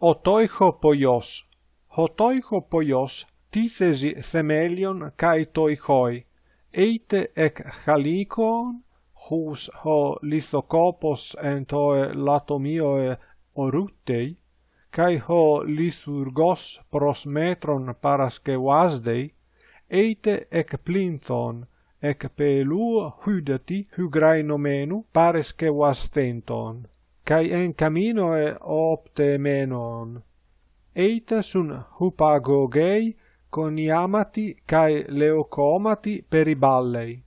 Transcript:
otoiho poios, hotoiho poios τίθεζι themelion kai toichoi eite ec chalikon, hus ho lithocopos en toe latomioe orutei, kai ho lithurgos pros metron parascevasdei, eite ec plinthon, ec peluo hudeti hygraenomenu parescevastenton kai en caminoe opte menon. Eita sun hupagogei coniamati kai leocomati per i ballei.